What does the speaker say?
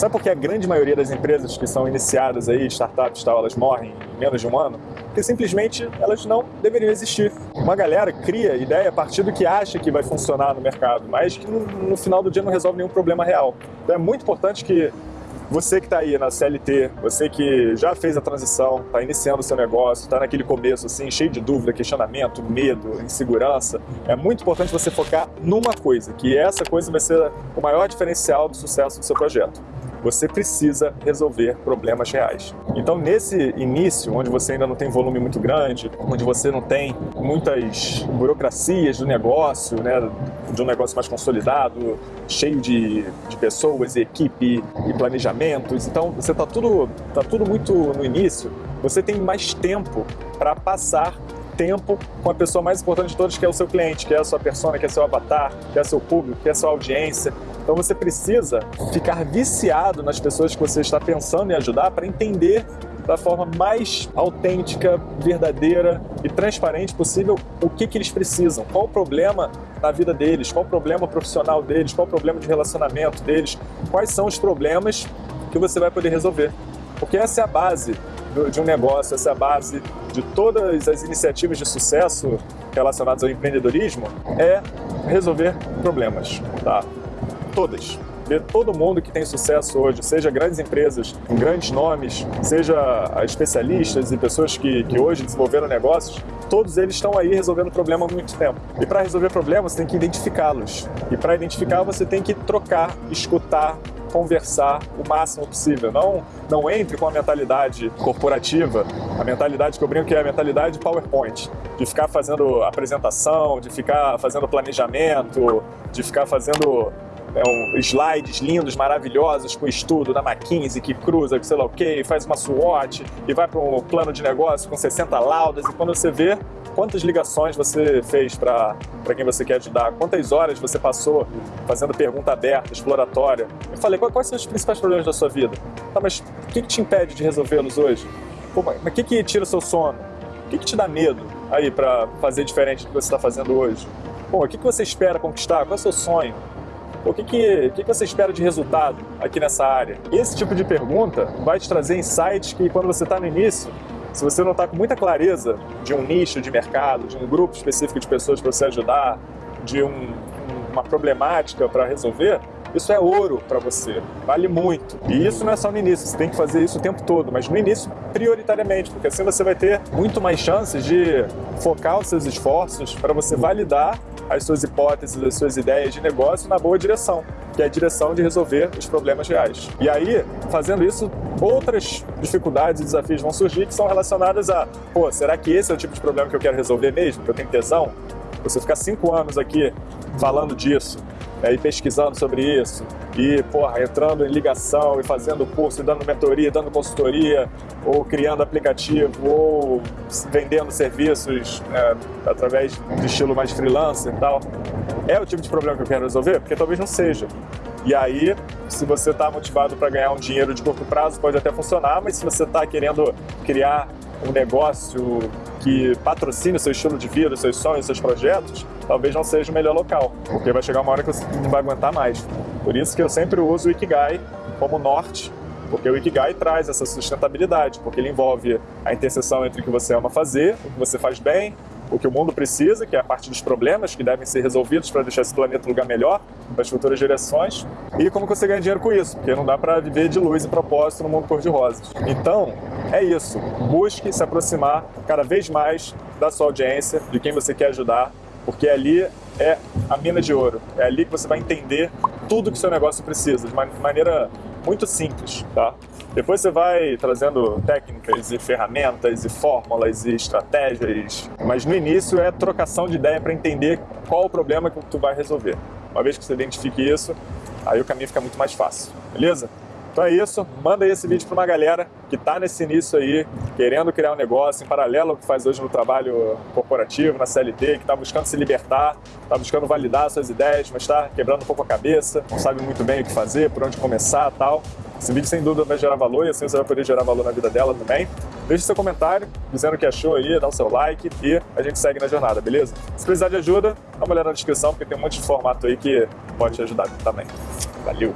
Sabe por que a grande maioria das empresas que são iniciadas aí, startups e tal, elas morrem em menos de um ano? Porque simplesmente elas não deveriam existir. Uma galera cria ideia a partir do que acha que vai funcionar no mercado, mas que no, no final do dia não resolve nenhum problema real. Então é muito importante que você que está aí na CLT, você que já fez a transição, está iniciando o seu negócio, está naquele começo assim, cheio de dúvida, questionamento, medo, insegurança, é muito importante você focar numa coisa, que essa coisa vai ser o maior diferencial do sucesso do seu projeto você precisa resolver problemas reais. Então, nesse início, onde você ainda não tem volume muito grande, onde você não tem muitas burocracias do negócio, né, de um negócio mais consolidado, cheio de, de pessoas e equipe e planejamentos, então você está tudo, tá tudo muito no início, você tem mais tempo para passar tempo com a pessoa mais importante de todas, que é o seu cliente, que é a sua persona, que é seu avatar, que é seu público, que é sua audiência. Então você precisa ficar viciado nas pessoas que você está pensando em ajudar para entender da forma mais autêntica, verdadeira e transparente possível o que, que eles precisam, qual o problema na vida deles, qual o problema profissional deles, qual o problema de relacionamento deles, quais são os problemas que você vai poder resolver. Porque essa é a base de um negócio, essa é a base de todas as iniciativas de sucesso relacionadas ao empreendedorismo, é resolver problemas, tá? Todas. Ver todo mundo que tem sucesso hoje, seja grandes empresas com grandes nomes, seja especialistas e pessoas que, que hoje desenvolveram negócios, todos eles estão aí resolvendo problema há muito tempo. E para resolver problemas, você tem que identificá-los. E para identificar, você tem que trocar, escutar, conversar o máximo possível. Não, não entre com a mentalidade corporativa, a mentalidade que eu brinco que é a mentalidade PowerPoint, de ficar fazendo apresentação, de ficar fazendo planejamento, de ficar fazendo é, um, slides lindos, maravilhosos, com estudo da McKinsey que cruza, sei lá o que, faz uma SWOT e vai para um plano de negócio com 60 laudas e quando você vê quantas ligações você fez para quem você quer ajudar, quantas horas você passou fazendo pergunta aberta, exploratória. Eu falei, quais são os principais problemas da sua vida? Tá, mas o que, que te impede de resolvê-los hoje? Pô, mas o que, que tira o seu sono? O que, que te dá medo aí para fazer diferente do que você está fazendo hoje? Pô, o que, que você espera conquistar? Qual é o seu sonho? O que, que, que, você espera de resultado aqui nessa área? Esse tipo de pergunta vai te trazer insights que quando você está no início, se você não está com muita clareza de um nicho de mercado, de um grupo específico de pessoas para você ajudar, de um, uma problemática para resolver, isso é ouro para você, vale muito. E isso não é só no início, você tem que fazer isso o tempo todo, mas no início prioritariamente, porque assim você vai ter muito mais chances de focar os seus esforços para você validar as suas hipóteses, as suas ideias de negócio na boa direção, que é a direção de resolver os problemas reais. E aí, fazendo isso, outras dificuldades e desafios vão surgir que são relacionadas a, pô, será que esse é o tipo de problema que eu quero resolver mesmo, que eu tenho tesão? Você ficar cinco anos aqui falando disso, é, e pesquisando sobre isso, e porra, entrando em ligação e fazendo curso, e dando mentoria, dando consultoria, ou criando aplicativo, ou vendendo serviços é, através de estilo mais freelancer e tal. É o tipo de problema que eu quero resolver? Porque talvez não seja. E aí, se você está motivado para ganhar um dinheiro de curto prazo, pode até funcionar, mas se você está querendo criar um negócio que patrocine o seu estilo de vida, seus sonhos, seus projetos, talvez não seja o melhor local, porque vai chegar uma hora que você não vai aguentar mais. Por isso que eu sempre uso o Ikigai como norte, porque o Ikigai traz essa sustentabilidade, porque ele envolve a interseção entre o que você ama fazer, o que você faz bem, o que o mundo precisa, que é a parte dos problemas que devem ser resolvidos para deixar esse planeta um lugar melhor para as futuras gerações, e como você ganha dinheiro com isso, porque não dá para viver de luz e propósito no mundo cor-de-rosa. Então, é isso. Busque se aproximar cada vez mais da sua audiência, de quem você quer ajudar, porque ali é a mina de ouro. É ali que você vai entender tudo que seu negócio precisa, de maneira muito simples, tá? Depois você vai trazendo técnicas e ferramentas e fórmulas e estratégias, mas no início é trocação de ideia para entender qual o problema que tu vai resolver. Uma vez que você identifique isso, aí o caminho fica muito mais fácil, beleza? Então é isso, manda esse vídeo para uma galera que está nesse início aí, querendo criar um negócio em paralelo ao que faz hoje no trabalho corporativo, na CLT, que está buscando se libertar, está buscando validar suas ideias, mas está quebrando um pouco a cabeça, não sabe muito bem o que fazer, por onde começar tal. Esse vídeo sem dúvida vai gerar valor e assim você vai poder gerar valor na vida dela também. Deixe seu comentário dizendo o que achou aí, dá o seu like e a gente segue na jornada, beleza? Se precisar de ajuda, dá uma olhada na descrição porque tem um monte de formato aí que pode te ajudar também. Valeu!